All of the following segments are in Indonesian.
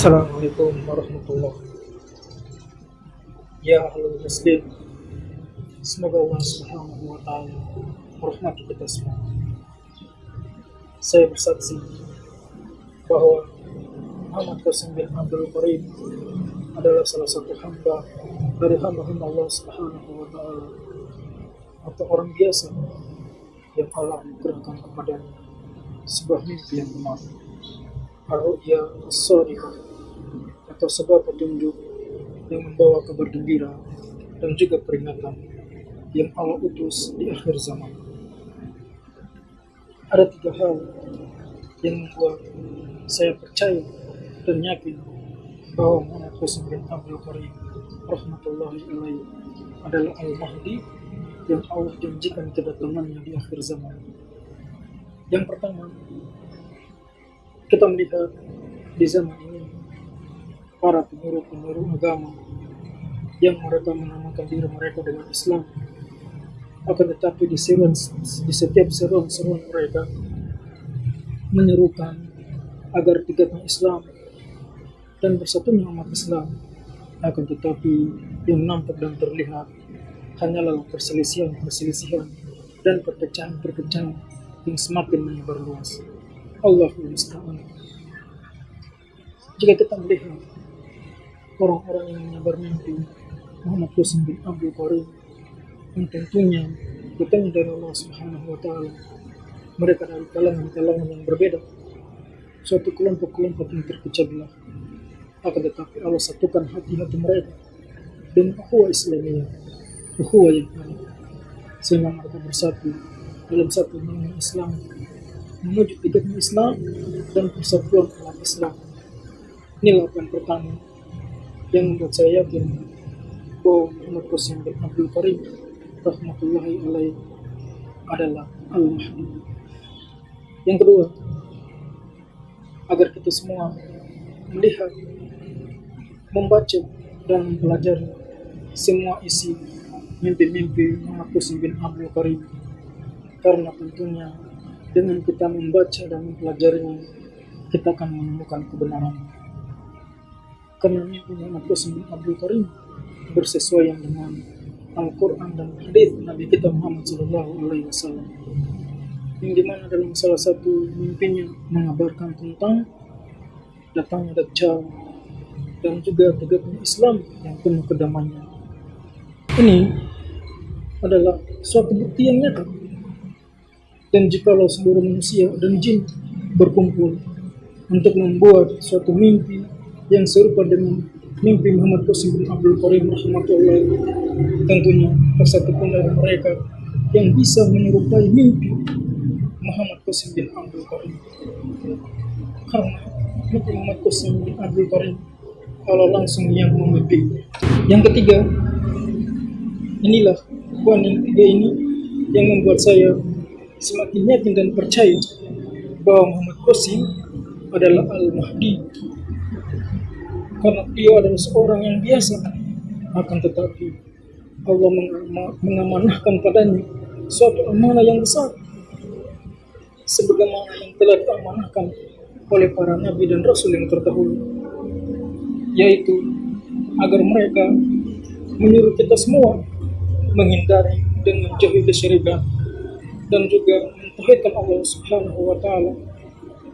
Assalamualaikum warahmatullahi Ya ahlul muslim Semoga Allah subhanahu wa ta'ala merahmati kita semua. Saya bersaksi bahwa Muhammad Qasim bin Abdul Karim adalah salah satu hamba dari hamba-hamba Allah subhanahu wa ta'ala. Atau orang biasa yang Allah anugerahkan kepadanya sebuah mimpi yang benar. Ar-Ru'ya as-Sadiqah atau sebuah petunjuk yang membawa kabar gembira dan juga peringatan yang Allah utus di akhir zaman. Ada tiga hal yang membuat saya percaya dan yakin bahwa Muhammad Qasim bin Abdul Karim rahmatullahi alaihi adalah Al-Mahdi yang Allah janjikan kedatangannya di akhir zaman. Yang pertama, kita melihat di zaman ini para pengurus-pengurus agama yang mereka menamakan diri mereka dengan Islam akan tetapi di, setiap seruan-seruan mereka menyerukan agar tingkatnya Islam dan bersatunya umat Islam akan tetapi yang nampak dan terlihat hanyalah perselisihan-perselisihan dan perpecahan-perpecahan yang semakin menyebar luas. Musta'an. Jika kita melihat orang-orang yang menyebar mimpi Muhammad Qasim bin Abdul Karim yang tentunya datang dari Allah Subhanahu wa taala. Mereka dari kalangan-kalangan yang berbeda. Suatu kelompok-kelompok yang terpecah belah. Akan tetapi Allah satukan hati-hati mereka dengan ukhuwah Islamiyah, ukhuwah yang ada. Sehingga mereka bersatu dalam satu nama Islam, menuju tegaknya Islam dan persatuan umat Islam. Yang pertama yang membuat saya yakin bahwa Muhammad Qasim bin Abdul Karim rahmatullahi alaih adalah Al-Mahdi. Yang kedua, agar kita semua melihat, membaca, dan mempelajari semua isi mimpi-mimpi Muhammad Qasim bin Abdul Karim. Karena tentunya dengan kita membaca dan mempelajarinya, kita akan menemukan kebenaran. Qasim bin Abdul Karim bersesuaian dengan Al-Quran dan hadis Nabi kita Muhammad Sallallahu Alaihi Wasallam yang di mana dalam salah satu mimpinya mengabarkan tentang datangnya Dajjal dan juga tegaknya Islam yang penuh kedamaian. Ini adalah suatu bukti yang nyata. Dan jikalau seluruh manusia dan jin berkumpul untuk membuat suatu mimpi yang serupa dengan mimpi Muhammad Qasim bin Abdul Karim rahmatullah tentunya tersatu pun dari mereka yang bisa menyerupai mimpi Muhammad Qasim bin Abdul Karim. Karena mimpi Muhammad Qasim bin Abdul Karim kalau langsung yang memimpi yang ketiga inilah poin yang ketiga ini yang membuat saya semakin yakin dan percaya bahwa Muhammad Qasim adalah Al-Mahdi karena dia adalah seorang yang biasa. Akan tetapi Allah mengamanahkan padanya suatu amanah yang besar. Sebagaimana yang telah diamanahkan oleh para nabi dan rasul yang terdahulu. Yaitu agar mereka menyuruh kita semua menghindari dan menjauhi kesyirikan dan juga mentauhidkan Allah Subhanahu wa taala.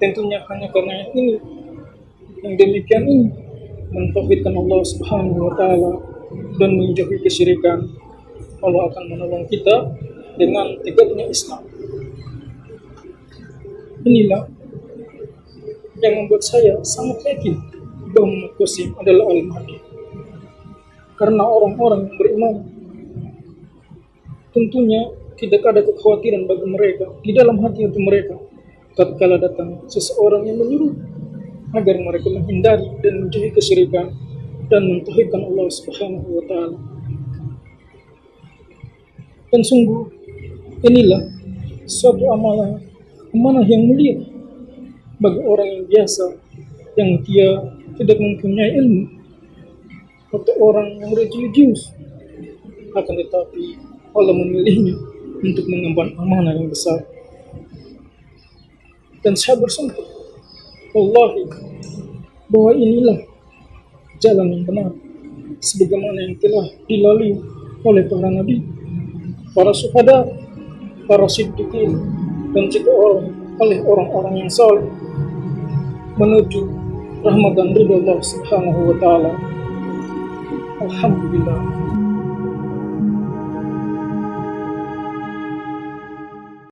Tentunya hanya karena ini. Yang demikian ini mentauhidkan Allah Subhanahu wa taala dan menjauhi kesyirikan, Allah akan menolong kita dengan tegaknya Islam. Inilah yang membuat saya sangat yakin bahwa Muhammad adalah Al-Mahdi. Karena orang-orang yang beriman tentunya tidak ada kekhawatiran bagi mereka di dalam hati-hati mereka tatkala datang seseorang yang menyuruh agar mereka menghindari dan menjauhi kesyirikan dan mentauhidkan Allah Subhanahu wa taala. Dan sungguh inilah suatu amalan amanah yang mulia bagi orang yang biasa yang dia tidak mempunyai ilmu atau orang yang religius akan tetapi Allah memilihnya untuk mengemban amanah yang besar dan saya bersumpah Wallahi bahwa inilah jalan yang benar sebagaimana yang telah dilalui oleh para nabi, para syuhada, para siddiqin, dan juga oleh orang-orang yang saleh menuju rahmat dan ridho Allah Subhanahu wa taala. Alhamdulillah.